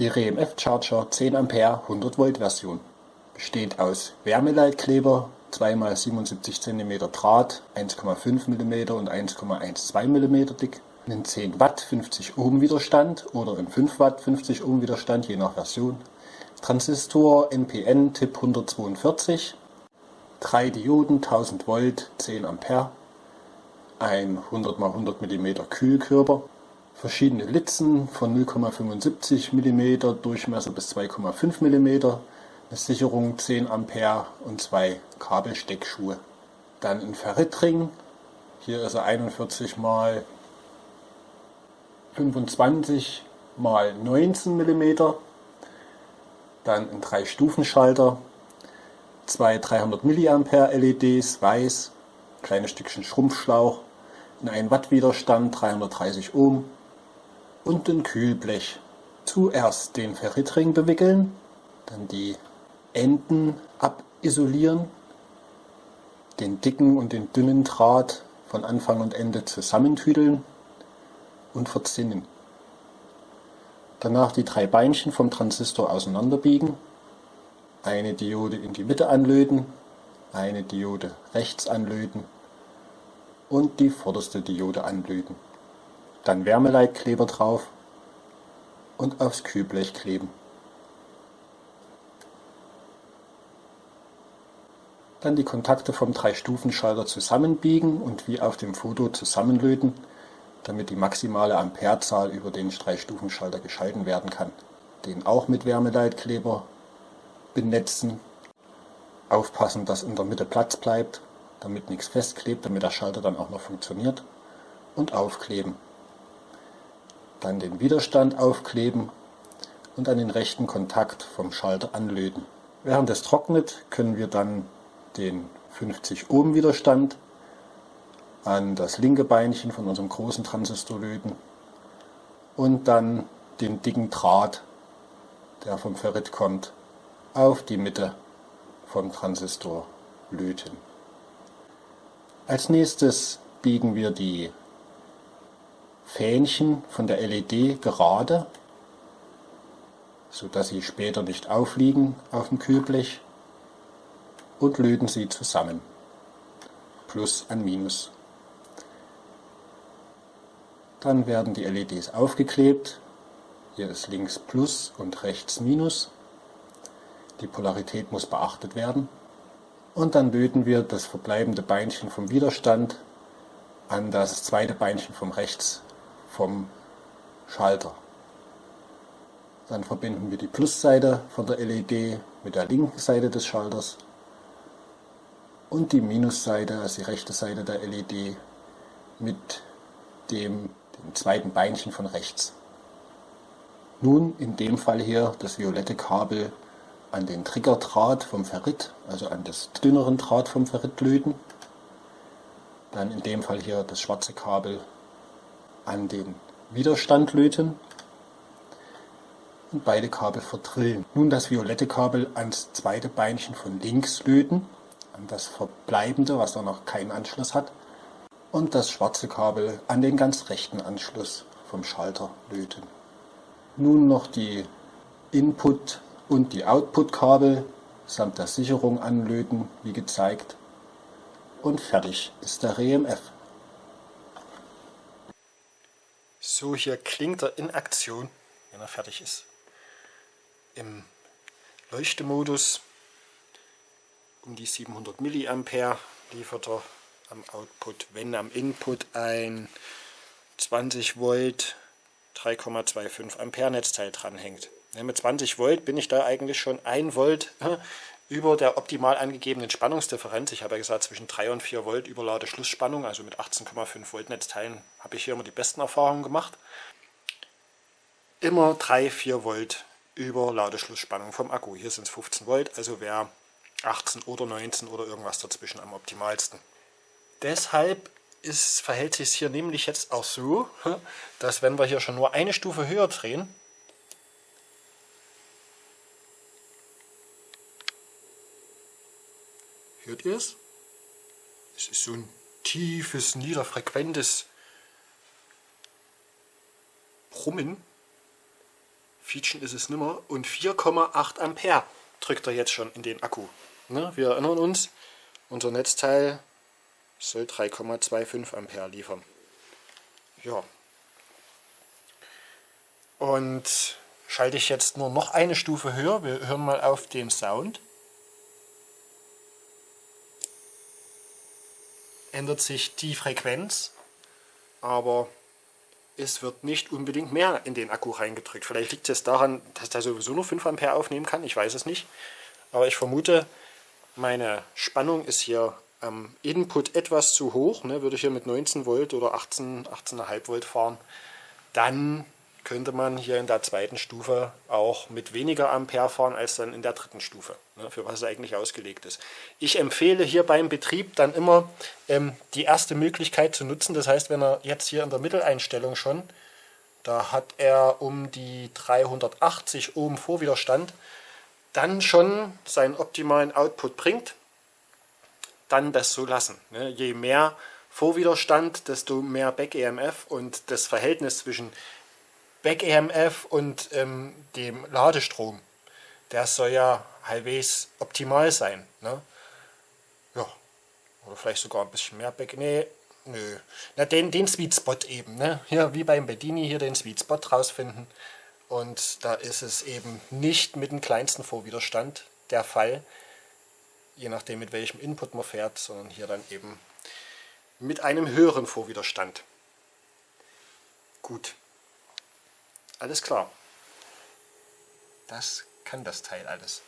Die REMF Charger 10 Ampere 100 Volt Version besteht aus Wärmeleitkleber, 2x77 cm Draht, 1,5 mm und 1,12 mm dick, einen 10 Watt 50 Ohm Widerstand oder einen 5 Watt 50 Ohm Widerstand je nach Version, Transistor NPN Tipp 142, drei Dioden 1000 Volt 10 Ampere, ein 100 x 100 mm Kühlkörper, verschiedene Litzen von 0,75 mm Durchmesser bis 2,5 mm, eine Sicherung 10 Ampere und zwei Kabelsteckschuhe. Dann ein Ferritring, hier ist er 41 x 25 x 19 mm, dann ein 3-Stufen-Schalter, zwei 300 mA LEDs, weiß, kleines Stückchen Schrumpfschlauch, ein 1 Watt Widerstand, 330 Ohm, und ein Kühlblech. Zuerst den Ferritring bewickeln, dann die Enden abisolieren, den dicken und den dünnen Draht von Anfang und Ende zusammentüdeln und verzinnen. Danach die drei Beinchen vom Transistor auseinanderbiegen, eine Diode in die Mitte anlöten, eine Diode rechts anlöten und die vorderste Diode anlöten dann Wärmeleitkleber drauf und aufs Kühlblech kleben. Dann die Kontakte vom 3-Stufen-Schalter zusammenbiegen und wie auf dem Foto zusammenlöten, damit die maximale Amperezahl über den 3-Stufen-Schalter geschalten werden kann. Den auch mit Wärmeleitkleber benetzen. Aufpassen, dass in der Mitte Platz bleibt, damit nichts festklebt, damit der Schalter dann auch noch funktioniert. Und aufkleben dann den Widerstand aufkleben und an den rechten Kontakt vom Schalter anlöten. Während es trocknet, können wir dann den 50 Ohm Widerstand an das linke Beinchen von unserem großen Transistor löten und dann den dicken Draht, der vom Ferrit kommt, auf die Mitte vom Transistor löten. Als nächstes biegen wir die Fähnchen von der LED gerade, sodass sie später nicht aufliegen auf dem Kühlblech und löten sie zusammen. Plus an Minus. Dann werden die LEDs aufgeklebt. Hier ist links Plus und rechts Minus. Die Polarität muss beachtet werden. Und dann löten wir das verbleibende Beinchen vom Widerstand an das zweite Beinchen vom rechts vom Schalter. Dann verbinden wir die Plusseite von der LED mit der linken Seite des Schalters und die Minusseite, also die rechte Seite der LED, mit dem, dem zweiten Beinchen von rechts. Nun in dem Fall hier das violette Kabel an den Triggerdraht vom Ferrit, also an das dünneren Draht vom Ferrit löten. Dann in dem Fall hier das schwarze Kabel an den Widerstand löten und beide Kabel verdrillen. Nun das violette Kabel ans zweite Beinchen von links löten, an das verbleibende, was da noch keinen Anschluss hat, und das schwarze Kabel an den ganz rechten Anschluss vom Schalter löten. Nun noch die Input- und die Output-Kabel samt der Sicherung anlöten, wie gezeigt. Und fertig ist der RMF. So, hier klingt er in Aktion, wenn er fertig ist. Im Leuchtemodus um die 700 mA liefert er am Output, wenn am Input ein 20 Volt 3,25 Ampere Netzteil dranhängt. Mit 20 Volt bin ich da eigentlich schon 1 Volt über der optimal angegebenen Spannungsdifferenz. Ich habe ja gesagt, zwischen 3 und 4 Volt Überlade Schlussspannung, also mit 18,5 Volt Netzteilen habe ich hier immer die besten Erfahrungen gemacht. Immer 3, 4 Volt über Ladeschlussspannung vom Akku. Hier sind es 15 Volt, also wäre 18 oder 19 oder irgendwas dazwischen am optimalsten. Deshalb ist, verhält sich es hier nämlich jetzt auch so, dass wenn wir hier schon nur eine Stufe höher drehen, Hört ihr es? Es ist so ein tiefes, niederfrequentes Brummen. Quietschen ist es nimmer. Und 4,8 Ampere drückt er jetzt schon in den Akku. Ne? Wir erinnern uns, unser Netzteil soll 3,25 Ampere liefern. Ja. Und schalte ich jetzt nur noch eine Stufe höher. Wir hören mal auf den Sound. Ändert sich die Frequenz, aber es wird nicht unbedingt mehr in den Akku reingedrückt. Vielleicht liegt es daran, dass der sowieso nur 5 Ampere aufnehmen kann, ich weiß es nicht. Aber ich vermute, meine Spannung ist hier am Input etwas zu hoch. Ne? Würde ich hier mit 19 Volt oder 18, 18,5 Volt fahren, dann könnte man hier in der zweiten Stufe auch mit weniger Ampere fahren als dann in der dritten Stufe, ne, für was es eigentlich ausgelegt ist. Ich empfehle hier beim Betrieb dann immer ähm, die erste Möglichkeit zu nutzen. Das heißt, wenn er jetzt hier in der Mitteleinstellung schon, da hat er um die 380 Ohm Vorwiderstand, dann schon seinen optimalen Output bringt, dann das so lassen. Ne. Je mehr Vorwiderstand, desto mehr Back-EMF und das Verhältnis zwischen Back-EMF und ähm, dem Ladestrom. Der soll ja halbwegs optimal sein. Ne? Ja, oder vielleicht sogar ein bisschen mehr Back. Nee, nö. Na, den, den Sweet Spot eben. Ne? Hier wie beim Bedini hier den Sweet Spot rausfinden. Und da ist es eben nicht mit dem kleinsten Vorwiderstand der Fall, je nachdem mit welchem Input man fährt, sondern hier dann eben mit einem höheren Vorwiderstand. Gut. Alles klar. Das kann das Teil alles.